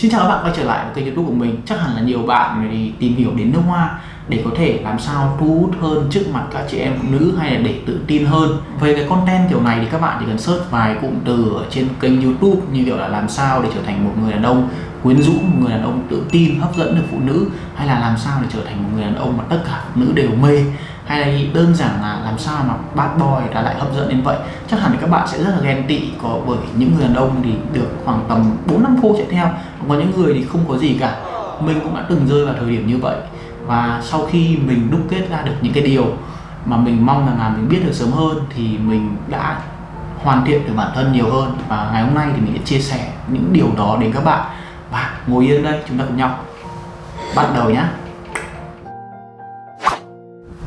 Xin chào các bạn quay trở lại với kênh youtube của mình. Chắc hẳn là nhiều bạn thì tìm hiểu đến nước hoa Để có thể làm sao thu hút hơn trước mặt các chị em phụ nữ hay là để tự tin hơn. Về cái content kiểu này thì các bạn chỉ cần search vài cụm từ ở trên kênh youtube Như kiểu là làm sao để trở thành một người đàn ông quyến rũ, một người đàn ông tự tin, hấp dẫn được phụ nữ Hay là làm sao để trở thành một người đàn ông mà tất cả phụ nữ đều mê hay là đơn giản là làm sao mà bad boy đã lại hấp dẫn đến vậy. Chắc hẳn các bạn sẽ rất là ghen tị có bởi những người đàn ông thì được khoảng tầm 4 năm cô chạy theo có những người thì không có gì cả. Mình cũng đã từng rơi vào thời điểm như vậy. Và sau khi mình đúc kết ra được những cái điều mà mình mong rằng là mình biết được sớm hơn thì mình đã hoàn thiện được bản thân nhiều hơn. Và ngày hôm nay thì mình sẽ chia sẻ những điều đó đến các bạn. Và ngồi yên đây, chúng ta cùng nhau bắt đầu nhé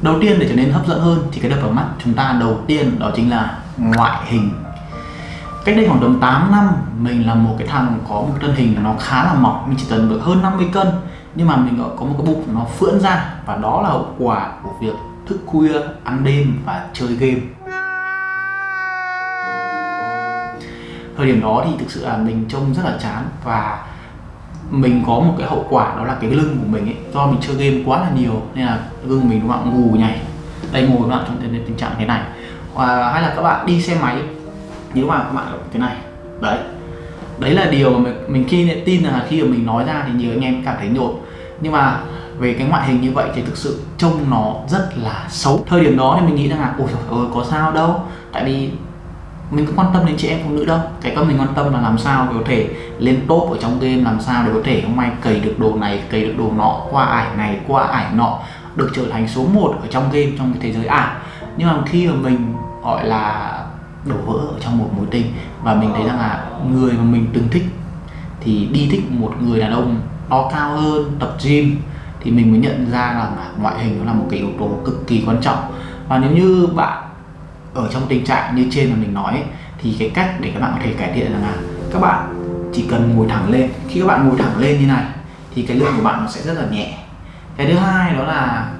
đầu tiên để trở nên hấp dẫn hơn thì cái đập vào mắt chúng ta đầu tiên đó chính là ngoại hình cách đây khoảng tầm 8 năm mình là một cái thằng có một thân hình nó khá là mỏng. Mình chỉ cần được hơn 50 cân nhưng mà mình có một cái bụng nó phưỡn ra. Và đó là hậu quả của việc thức khuya ăn đêm và chơi game. Thời điểm đó thì thực sự là mình trông rất là chán. Và mình có một cái hậu quả đó là cái lưng của mình ấy do mình chơi game quá là nhiều nên là lưng mình đúng không ngủ nhảy. Đây ngồi các bạn trong tình trạng thế này. À, hay là các bạn đi xe máy nếu mà các bạn thế này. Đấy. Đấy là điều mà mình, mình khi tin là khi mà mình nói ra thì nhiều anh em cảm thấy nhột nhưng mà về cái ngoại hình như vậy thì thực sự trông nó rất là xấu. Thời điểm đó thì mình nghĩ rằng là ôi ơi có sao đâu. Tại vì mình có quan tâm đến chị em phụ nữ đâu. Cái con mình quan tâm là làm sao để có thể lên top ở trong game làm sao để có thể hôm nay cày được đồ này cày được đồ nọ qua ải này qua ải nọ được trở thành số 1 ở trong game trong cái thế giới. Ảo nhưng mà khi mà mình gọi là đổ vỡ ở trong một mối tình và mình thấy rằng là người mà mình từng thích thì đi thích một người đàn ông to cao hơn tập gym thì mình mới nhận ra rằng là ngoại hình nó là một cái yếu tố cực kỳ quan trọng. Và nếu như bạn ở trong tình trạng như trên mà mình nói ấy, thì cái cách để các bạn có thể cải thiện là các bạn chỉ cần ngồi thẳng lên. Khi các bạn ngồi thẳng lên như này thì cái lưng của bạn nó sẽ rất là nhẹ. Cái thứ hai đó là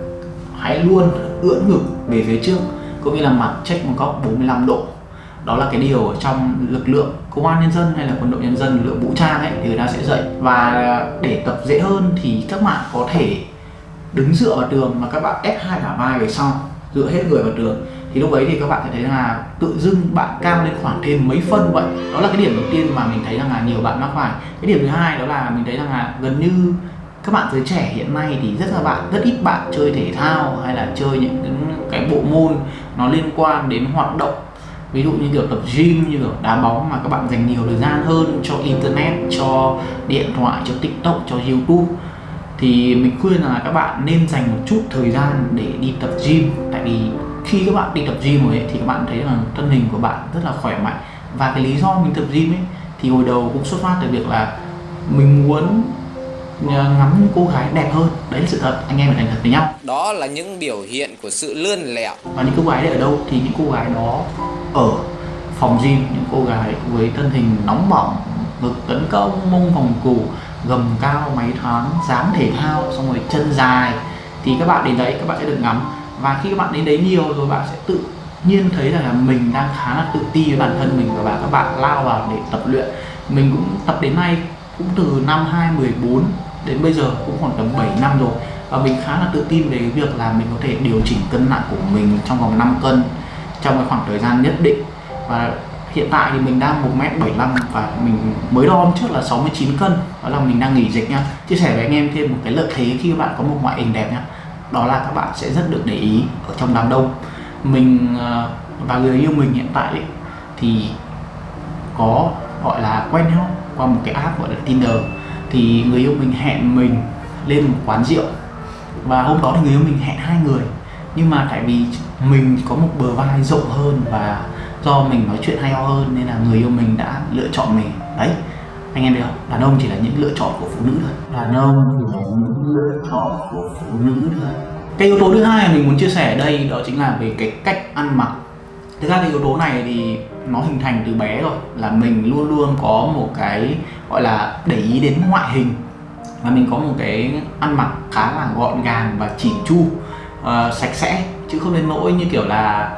hãy luôn ưỡn ngực về phía trước cũng như là mặt check một góc 45 độ đó là cái điều ở trong lực lượng công an nhân dân hay là quân đội nhân dân, lực lượng vũ trang ấy, thì người ta sẽ dạy. Và để tập dễ hơn thì các bạn có thể đứng dựa vào tường mà các bạn ép hai cả vai về sau, dựa hết người vào tường. Thì lúc ấy thì các bạn sẽ thấy là tự dưng bạn cao lên khoảng thêm mấy phân vậy. Đó là cái điểm đầu tiên mà mình thấy rằng là nhiều bạn mắc phải. Cái điểm thứ hai đó là mình thấy rằng là gần như các bạn giới trẻ hiện nay thì rất là bạn, rất ít bạn chơi thể thao hay là chơi những cái bộ môn nó liên quan đến hoạt động ví dụ như kiểu tập gym như kiểu đá bóng mà các bạn dành nhiều thời gian hơn cho internet cho điện thoại cho tiktok cho youtube. Thì mình khuyên là các bạn nên dành một chút thời gian để đi tập gym. Tại vì khi các bạn đi tập gym rồi ấy, thì các bạn thấy là thân hình của bạn rất là khỏe mạnh. Và cái lý do mình tập gym ấy thì hồi đầu cũng xuất phát từ việc là mình muốn ngắm cô gái đẹp hơn. Đấy là sự thật. Anh em phải thành thật với nhau. Đó là những biểu hiện của sự lươn lẹo. Và những cô gái đấy ở đâu thì những cô gái đó ở phòng gym những cô gái với thân hình nóng bỏng ngực tấn công mông vòng củ gầm cao máy thoáng dáng thể thao xong rồi chân dài. Thì các bạn đến đấy các bạn sẽ được ngắm. Và khi các bạn đến đấy nhiều rồi bạn sẽ tự nhiên thấy rằng là mình đang khá là tự ti với bản thân mình và các bạn lao vào để tập luyện. Mình cũng tập đến nay cũng từ năm 2014 đến bây giờ cũng khoảng tầm 7 năm rồi. Và mình khá là tự tin về cái việc là mình có thể điều chỉnh cân nặng của mình trong vòng 5 cân trong cái khoảng thời gian nhất định. Và hiện tại thì mình đang 1m75 và mình mới đo hôm trước là 69 cân. Đó là mình đang nghỉ dịch nha chia sẻ với anh em thêm một cái lợi thế khi các bạn có một ngoại hình đẹp nhá. Đó là các bạn sẽ rất được để ý ở trong đám đông. Mình ờ, và người yêu mình hiện tại ấy, thì có gọi là quen nhau qua một cái app gọi là Tinder thì người yêu mình hẹn mình lên một quán rượu. Và hôm đó thì người yêu mình hẹn hai người. Nhưng mà tại vì mình có một bờ vai rộng hơn và do mình nói chuyện hay ho hơn nên là người yêu mình đã lựa chọn mình. Đấy anh em biết không? Đàn ông chỉ là những lựa chọn của phụ nữ thôi. Đàn ông chỉ là những lựa chọn của phụ nữ thôi. Cái yếu tố thứ hai mình muốn chia sẻ ở đây đó chính là về cái cách ăn mặc. Thực ra cái yếu tố này thì nó hình thành từ bé rồi là mình luôn luôn có một cái gọi là để ý đến ngoại hình. Và mình có một cái ăn mặc khá là gọn gàng và chỉn chu uh, sạch sẽ chứ không đến nỗi như kiểu là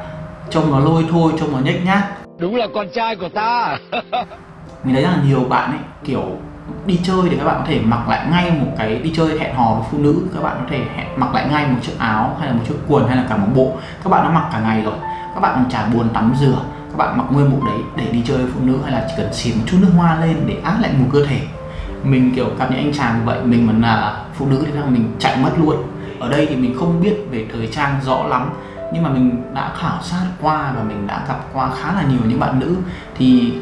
trông nó lôi thôi trông nó nhếch nhác. Đúng là con trai của ta. Mình thấy rằng là nhiều bạn ấy kiểu đi chơi thì các bạn có thể mặc lại ngay một cái đi chơi hẹn hò với phụ nữ các bạn có thể hẹn mặc lại ngay một chiếc áo hay là một chiếc quần hay là cả một bộ. Các bạn đã mặc cả ngày rồi các bạn chả buồn tắm rửa bạn mặc nguyên bộ đấy để đi chơi với phụ nữ hay là chỉ cần xịt một chút nước hoa lên để át lạnh mùi cơ thể? Mình kiểu gặp những anh chàng vậy mình mà là phụ nữ thì là mình chạy mất luôn. Ở đây thì mình không biết về thời trang rõ lắm nhưng mà mình đã khảo sát qua và mình đã gặp qua khá là nhiều những bạn nữ. Thì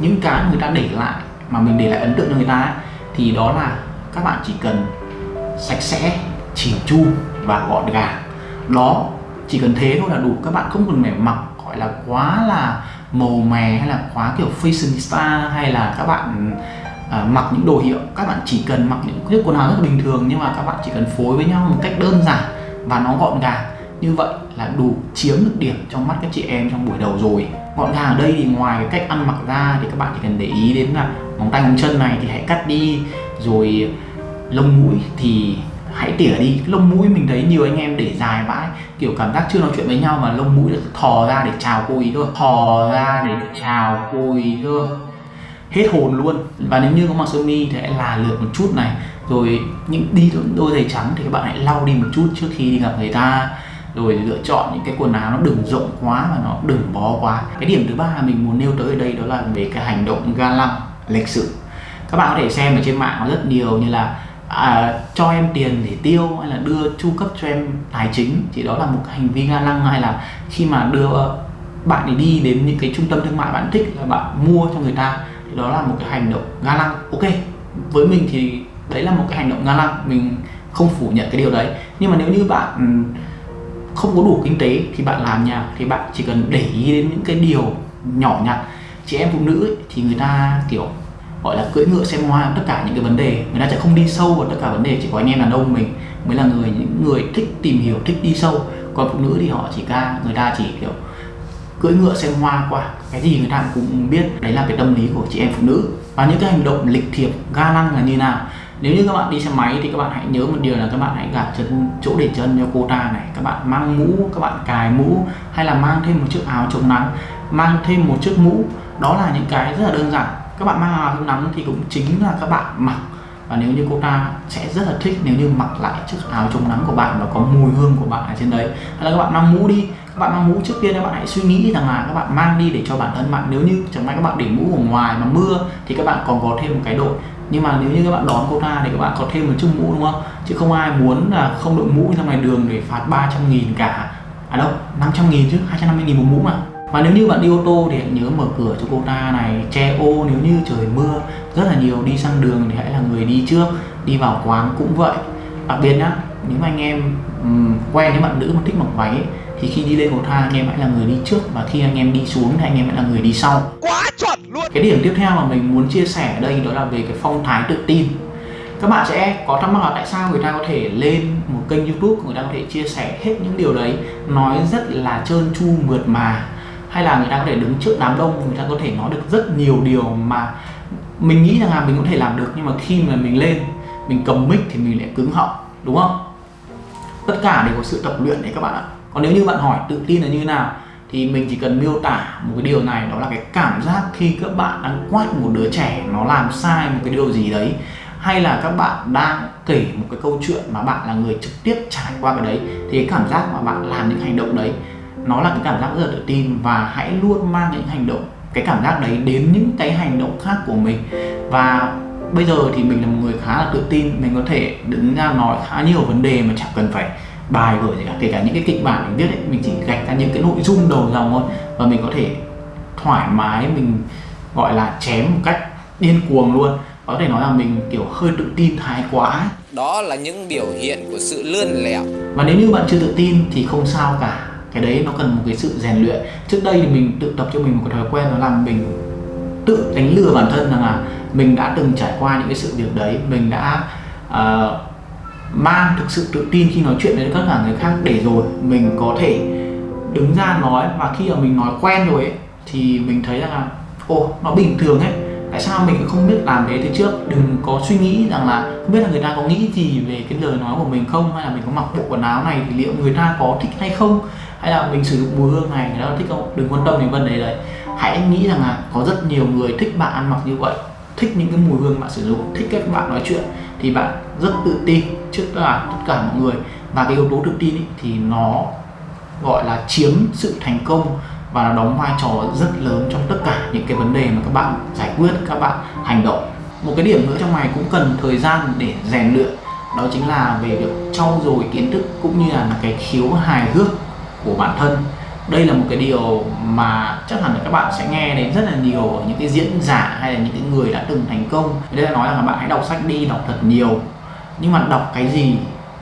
những cái người ta để lại mà mình để lại ấn tượng cho người ta ấy, thì đó là các bạn chỉ cần sạch sẽ chỉn chu và gọn gàng. Đó chỉ cần thế thôi là đủ. Các bạn không cần phải mặc gọi là quá là màu mè hay là quá kiểu fashionista hay là các bạn à, mặc những đồ hiệu các bạn chỉ cần mặc những chiếc quần áo rất là bình thường nhưng mà các bạn chỉ cần phối với nhau một cách đơn giản và nó gọn gàng. Như vậy là đủ chiếm được điểm trong mắt các chị em trong buổi đầu rồi. Gọn gàng ở đây thì ngoài cái cách ăn mặc ra thì các bạn chỉ cần để ý đến là móng tay móng chân này thì hãy cắt đi rồi lông mũi thì hãy tỉa đi lông mũi mình thấy nhiều anh em để dài vãi. Kiểu cảm giác chưa nói chuyện với nhau mà lông mũi được thò ra để chào cô ý thôi. Thò ra để chào cô ý thôi. Hết hồn luôn. Và nếu như có mặc sơ mi thì hãy là lượt một chút này. Rồi những đi đôi giày trắng thì các bạn hãy lau đi một chút trước khi đi gặp người ta. Rồi lựa chọn những cái quần áo nó đừng rộng quá và nó đừng bó quá. Cái điểm thứ ba mình muốn nêu tới ở đây đó là về cái hành động ga lăng, lịch sự. Các bạn có thể xem ở trên mạng có rất nhiều như là à, cho em tiền để tiêu hay là đưa chu cấp cho em tài chính thì đó là một hành vi ga lăng. Hay là khi mà đưa bạn ấy đi đến những cái trung tâm thương mại bạn thích là bạn mua cho người ta thì đó là một cái hành động ga lăng. Ok với mình thì đấy là một cái hành động ga lăng mình không phủ nhận cái điều đấy. Nhưng mà nếu như bạn ừ, không có đủ kinh tế thì bạn làm nhà thì bạn chỉ cần để ý đến những cái điều nhỏ nhặt. Chị em phụ nữ ấy, thì người ta kiểu gọi là cưỡi ngựa xem hoa, tất cả những cái vấn đề. Người ta sẽ không đi sâu vào tất cả vấn đề, chỉ có anh em đàn ông mình mới là người, những người thích tìm hiểu, thích đi sâu. Còn phụ nữ thì họ chỉ ca, người ta chỉ, kiểu, cưỡi ngựa xem hoa qua. Cái gì người ta cũng biết. Đấy là cái tâm lý của chị em phụ nữ. Và những cái hành động lịch thiệp, ga lăng là như nào? Nếu như các bạn đi xe máy thì các bạn hãy nhớ một điều là các bạn hãy gạt chân, chỗ để chân cho cô ta này. Các bạn mang mũ, các bạn cài mũ, hay là mang thêm một chiếc áo chống nắng, mang thêm một chiếc mũ. Đó là những cái rất là đơn giản các bạn mang áo chống nắng thì cũng chính là các bạn mặc và nếu như cô ta sẽ rất là thích nếu như mặc lại chiếc áo chống nắng của bạn và có mùi hương của bạn ở trên đấy hay là các bạn mang mũ đi các bạn mang mũ trước tiên các bạn hãy suy nghĩ rằng là các bạn mang đi để cho bản thân bạn nếu như chẳng may các bạn để mũ ở ngoài mà mưa thì các bạn còn có thêm một cái đội nhưng mà nếu như các bạn đón cô ta thì các bạn có thêm một chiếc mũ đúng không chứ không ai muốn là không đội mũ ra ngoài đường để phạt 300 nghìn cả à đâu 500 nghìn chứ 250 nghìn một mũ mà và nếu như bạn đi ô tô thì hãy nhớ mở cửa cho cô ta này che ô nếu như trời mưa rất là nhiều đi sang đường thì hãy là người đi trước đi vào quán cũng vậy. Đặc biệt nhá nếu mà anh em um, quen với bạn nữ mà thích mặc váy ấy, thì khi đi lên cầu thang anh em hãy là người đi trước và khi anh em đi xuống thì anh em hãy là người đi sau. Quá chuẩn luôn! Cái điểm tiếp theo mà mình muốn chia sẻ ở đây đó là về cái phong thái tự tin. Các bạn sẽ có thắc mắc là tại sao người ta có thể lên một kênh youtube người ta có thể chia sẻ hết những điều đấy nói rất là trơn tru mượt mà hay là người ta có thể đứng trước đám đông, người ta có thể nói được rất nhiều điều mà mình nghĩ rằng là mình có thể làm được, nhưng mà khi mà mình lên, mình cầm mic thì mình lại cứng họng, đúng không? Tất cả đều có sự tập luyện đấy các bạn ạ. Còn nếu như bạn hỏi tự tin là như thế nào, thì mình chỉ cần miêu tả một cái điều này, đó là cái cảm giác khi các bạn đang quát một đứa trẻ nó làm sai một cái điều gì đấy, hay là các bạn đang kể một cái câu chuyện mà bạn là người trực tiếp trải qua cái đấy, thì cái cảm giác mà bạn làm những hành động đấy nó là cái cảm giác rất là tự tin và hãy luôn mang những hành động cái cảm giác đấy đến những cái hành động khác của mình. Và bây giờ thì mình là một người khá là tự tin mình có thể đứng ra nói khá nhiều vấn đề mà chẳng cần phải bài vở gì cả. Kể cả những cái kịch bản mình viết ấy mình chỉ gạch ra những cái nội dung đầu dòng thôi và mình có thể thoải mái mình gọi là chém một cách điên cuồng luôn. Có thể nói là mình kiểu hơi tự tin thái quá đó là những biểu hiện của sự lươn lẹo. Và nếu như bạn chưa tự tin thì không sao cả cái đấy nó cần một cái sự rèn luyện. Trước đây thì mình tự tập cho mình một cái thói quen đó là mình tự đánh lừa bản thân rằng là mình đã từng trải qua những cái sự việc đấy. Mình đã uh, mang thực sự tự tin khi nói chuyện với tất cả người khác để rồi mình có thể đứng ra nói. Và khi mà mình nói quen rồi ấy, thì mình thấy rằng là ồ nó bình thường ấy. Tại sao mình không biết làm thế? Từ trước đừng có suy nghĩ rằng là không biết là người ta có nghĩ gì về cái lời nói của mình không hay là mình có mặc bộ quần áo này thì liệu người ta có thích hay không hay là mình sử dụng mùi hương này người ta thích không? Đừng quan tâm đến vấn đề đấy. Hãy nghĩ rằng là có rất nhiều người thích bạn ăn mặc như vậy thích những cái mùi hương bạn sử dụng thích cách bạn nói chuyện thì bạn rất tự tin trước là tất cả mọi người. Và cái yếu tố tự tin ý, thì nó gọi là chiếm sự thành công và nó đóng vai trò rất lớn trong tất cả những cái vấn đề mà các bạn giải quyết các bạn hành động. Một cái điểm nữa trong này cũng cần thời gian để rèn luyện đó chính là về việc trau dồi kiến thức cũng như là cái khiếu hài hước của bản thân. Đây là một cái điều mà chắc hẳn là các bạn sẽ nghe đến rất là nhiều ở những cái diễn giả hay là những cái người đã từng thành công. Đây là nói rằng là bạn hãy đọc sách đi, đọc thật nhiều. Nhưng mà đọc cái gì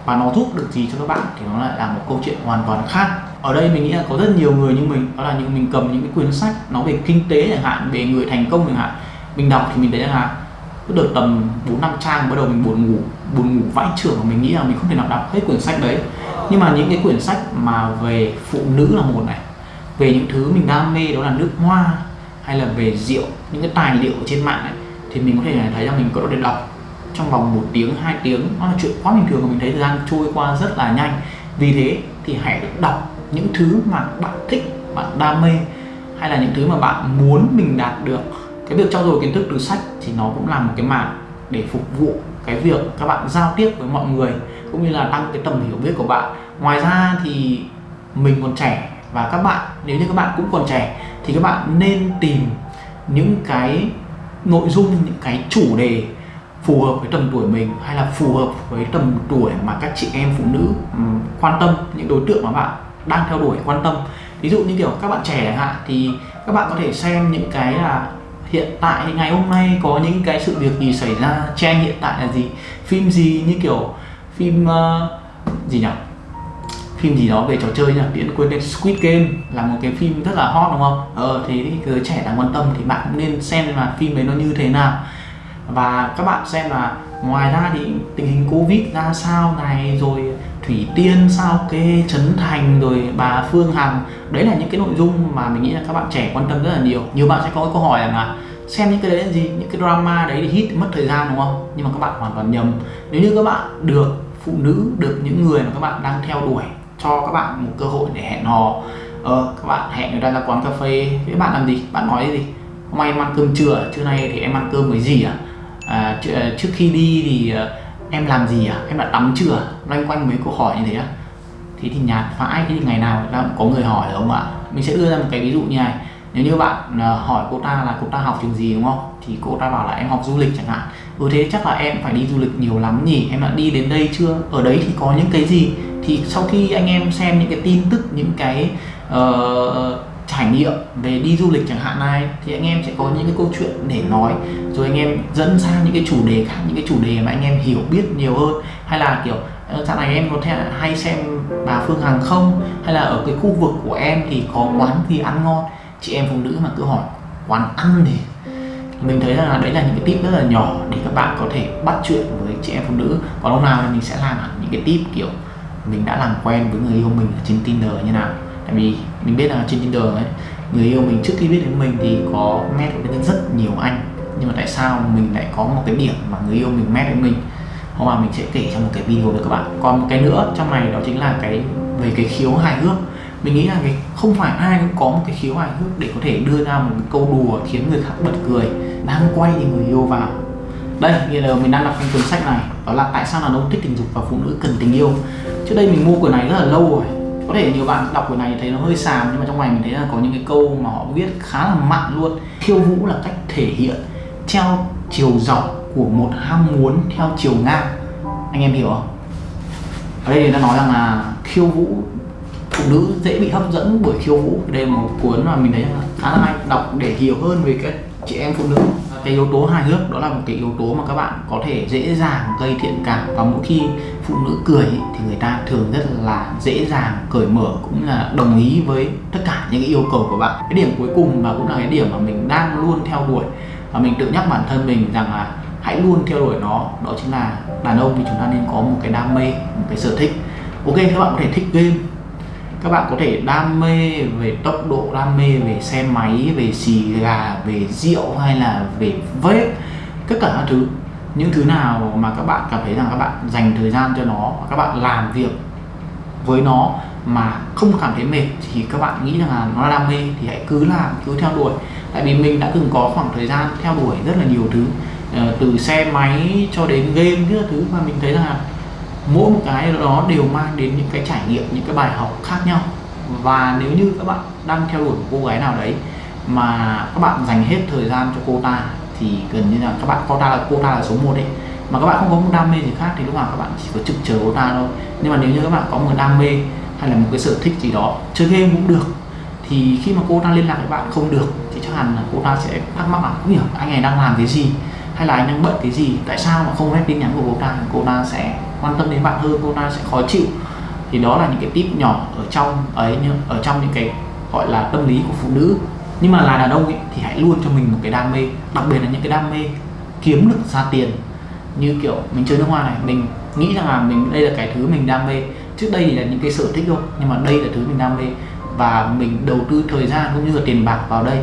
và nó giúp được gì cho các bạn thì nó lại là một câu chuyện hoàn toàn khác. Ở đây mình nghĩ là có rất nhiều người như mình, đó là những mình cầm những cái quyển sách nó về kinh tế chẳng hạn, về người thành công chẳng hạn. Mình đọc thì mình thấy là cứ được tầm bốn năm trang bắt đầu mình buồn ngủ buồn ngủ vãi trưởng và mình nghĩ là mình không thể nào đọc hết quyển sách đấy nhưng mà những cái quyển sách mà về phụ nữ là một này về những thứ mình đam mê đó là nước hoa hay là về rượu những cái tài liệu trên mạng ấy, thì mình có thể thấy rằng mình có thể đọc trong vòng một tiếng hai tiếng. Nó là chuyện quá bình thường và mình thấy thời gian trôi qua rất là nhanh. Vì thế thì hãy đọc những thứ mà bạn thích bạn đam mê hay là những thứ mà bạn muốn mình đạt được. Cái việc trau dồi kiến thức từ sách thì nó cũng là một cái mảng để phục vụ cái việc các bạn giao tiếp với mọi người cũng như là tăng cái tầm hiểu biết của bạn. Ngoài ra thì mình còn trẻ và các bạn, nếu như các bạn cũng còn trẻ thì các bạn nên tìm những cái nội dung, những cái chủ đề phù hợp với tầm tuổi mình hay là phù hợp với tầm tuổi mà các chị em phụ nữ ừ, quan tâm, những đối tượng mà bạn đang theo đuổi, quan tâm. Ví dụ như kiểu các bạn trẻ chẳng hạn thì các bạn có thể xem những cái là hiện tại ngày hôm nay có những cái sự việc gì xảy ra trend hiện tại là gì? Phim gì như kiểu phim uh, gì nhỉ? Phim gì đó về trò chơi nhỉ? Điện quên tên Squid Game là một cái phim rất là hot đúng không? Ờ thì giới trẻ đang quan tâm thì bạn cũng nên xem là phim đấy nó như thế nào. Và các bạn xem là ngoài ra thì tình hình covid ra sao này rồi thủy tiên sao kê trấn thành rồi bà phương hằng. Đấy là những cái nội dung mà mình nghĩ là các bạn trẻ quan tâm rất là nhiều. Nhiều bạn sẽ có cái câu hỏi là xem những cái đấy là gì? Những cái drama đấy thì hit mất thời gian đúng không? Nhưng mà các bạn hoàn toàn nhầm. Nếu như các bạn được phụ nữ được những người mà các bạn đang theo đuổi cho các bạn một cơ hội để hẹn hò ờ, các bạn hẹn người ta ra quán cà phê với bạn làm gì? Bạn nói gì? Hôm nay em ăn cơm trưa à? trưa nay thì em ăn cơm với gì à, à trước khi đi thì ờ, em làm gì à em đã tắm chưa? Loanh quanh mấy câu hỏi như thế á thế thì nhạt vãi thế thì ngày nào cũng có người hỏi đúng không ạ? Mình sẽ đưa ra một cái ví dụ như này. Nếu như bạn ờ, hỏi cô ta là cô ta học trường gì đúng không? Thì cô ta bảo là em học du lịch chẳng hạn. Ừ thế chắc là em phải đi du lịch nhiều lắm nhỉ? Em đã đi đến đây chưa? Ở đấy thì có những cái gì? Thì sau khi anh em xem những cái tin tức những cái uh, trải nghiệm về đi du lịch chẳng hạn này, thì anh em sẽ có những cái câu chuyện để nói, rồi anh em dẫn sang những cái chủ đề khác, những cái chủ đề mà anh em hiểu biết nhiều hơn. Hay là kiểu sau dạo này em có thể hay xem bà Phương Hằng không? Hay là ở cái khu vực của em thì có quán gì ăn ngon? Chị em phụ nữ mà cứ hỏi, quán ăn thì mình thấy là đấy là những cái tip rất là nhỏ để các bạn có thể bắt chuyện với chị em phụ nữ. Còn lúc nào thì mình sẽ làm những cái tip kiểu mình đã làm quen với người yêu mình ở trên Tinder như nào vì mình biết là trên Tinder ấy, người yêu mình trước khi biết đến mình thì có match với rất nhiều anh. Nhưng mà tại sao mình lại có một cái điểm mà người yêu mình match với mình? Hôm mà mình sẽ kể trong một cái video với các bạn. Còn một cái nữa trong này đó chính là cái về cái khiếu hài hước. Mình nghĩ là cái không phải ai cũng có một cái khiếu hài hước để có thể đưa ra một cái câu đùa khiến người khác bật cười, đang quay thì người yêu vào. Đây, bây giờ mình đang đọc trong cuốn sách này, đó là tại sao đàn ông thích tình dục và phụ nữ cần tình yêu. Trước đây mình mua quyển này rất là lâu rồi có thể nhiều bạn đọc quyển này thấy nó hơi xàm, nhưng mà trong này mình thấy là có những cái câu mà họ viết khá là mặn luôn. Khiêu vũ là cách thể hiện theo chiều dọc của một ham muốn theo chiều ngang. Anh em hiểu không? Ở đây người ta nói rằng là khiêu vũ, phụ nữ dễ bị hấp dẫn bởi khiêu vũ. Đây là một cuốn mà mình thấy khá là hay, đọc để hiểu hơn về các chị em phụ nữ cái yếu tố hài hước, đó là một cái yếu tố mà các bạn có thể dễ dàng gây thiện cảm. Và mỗi khi phụ nữ cười thì người ta thường rất là dễ dàng cởi mở cũng là đồng ý với tất cả những cái yêu cầu của bạn. Cái điểm cuối cùng và cũng là cái điểm mà mình đang luôn theo đuổi. Và mình tự nhắc bản thân mình rằng là hãy luôn theo đuổi nó. Đó chính là đàn ông thì chúng ta nên có một cái đam mê, một cái sở thích. Ok, các bạn có thể thích game các bạn có thể đam mê về tốc độ, đam mê về xe máy, về xì gà, về rượu hay là về vết tất cả các thứ. Những thứ nào mà các bạn cảm thấy rằng các bạn dành thời gian cho nó, các bạn làm việc với nó mà không cảm thấy mệt thì các bạn nghĩ rằng là nó là đam mê thì hãy cứ làm, cứ theo đuổi. Tại vì mình đã từng có khoảng thời gian theo đuổi rất là nhiều thứ ờ, từ xe máy cho đến game, các thứ mà mình thấy rằng là mỗi một cái đó đều mang đến những cái trải nghiệm, những cái bài học khác nhau. Và nếu như các bạn đang theo đuổi một cô gái nào đấy mà các bạn dành hết thời gian cho cô ta, thì gần như là các bạn, cô ta là, cô ta là số 1 đấy. Mà các bạn không có một đam mê gì khác thì lúc nào các bạn chỉ có trực chờ cô ta thôi. Nhưng mà nếu như các bạn có một đam mê hay là một cái sở thích gì đó, chơi game cũng được, thì khi mà cô ta liên lạc với bạn không được, thì chắc hẳn là cô ta sẽ thắc mắc là không hiểu anh này đang làm cái gì? Hay là anh đang bận cái gì? Tại sao mà không rep tin nhắn của cô ta? Cô ta sẽ quan tâm đến bạn hơn, cô ta sẽ khó chịu. Thì đó là những cái tip nhỏ ở trong ấy nhưng ở trong những cái gọi là tâm lý của phụ nữ. Nhưng mà là đàn ông ấy thì hãy luôn cho mình một cái đam mê, đặc biệt là những cái đam mê kiếm được ra tiền. Như kiểu mình chơi nước hoa này, mình nghĩ rằng là mình, đây là cái thứ mình đam mê. Trước đây thì là những cái sở thích thôi, nhưng mà đây là thứ mình đam mê. Và mình đầu tư thời gian cũng như là tiền bạc vào đây.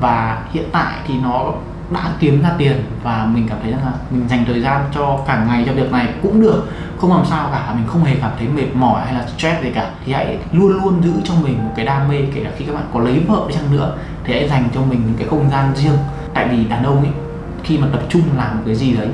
Và hiện tại thì nó đã kiếm ra tiền và mình cảm thấy rằng là mình dành thời gian cho cả ngày cho việc này cũng được. Không làm sao cả, mình không hề cảm thấy mệt mỏi hay là stress gì cả. Thì hãy luôn luôn giữ cho mình một cái đam mê, kể cả khi các bạn có lấy vợ đi chăng nữa, thì hãy dành cho mình những cái không gian riêng. Tại vì đàn ông ấy, khi mà tập trung làm một cái gì đấy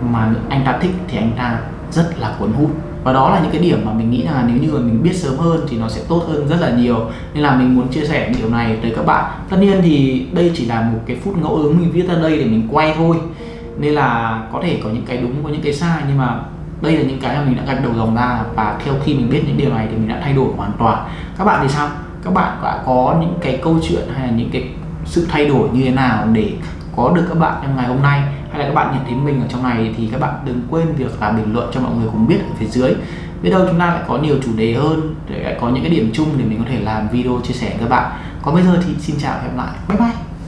mà anh ta thích thì anh ta rất là cuốn hút và đó là những cái điểm mà mình nghĩ là nếu như mà mình biết sớm hơn thì nó sẽ tốt hơn rất là nhiều. Nên là mình muốn chia sẻ điều này tới các bạn. Tất nhiên thì đây chỉ là một cái phút ngẫu hứng mình viết ra đây để mình quay thôi. Nên là có thể có những cái đúng, có những cái sai, nhưng mà đây là những cái mà mình đã gạch đầu dòng ra. Và theo khi mình biết những điều này thì mình đã thay đổi hoàn toàn. Các bạn thì sao? Các bạn đã có những cái câu chuyện hay là những cái sự thay đổi như thế nào để có được các bạn trong ngày hôm nay? Hay là các bạn nhận thấy mình ở trong này thì các bạn đừng quên việc là bình luận cho mọi người cùng biết ở phía dưới. Biết đâu chúng ta lại có nhiều chủ đề hơn, để có những cái điểm chung để mình có thể làm video chia sẻ với các bạn. Còn bây giờ thì xin chào và hẹn gặp lại. Bye bye.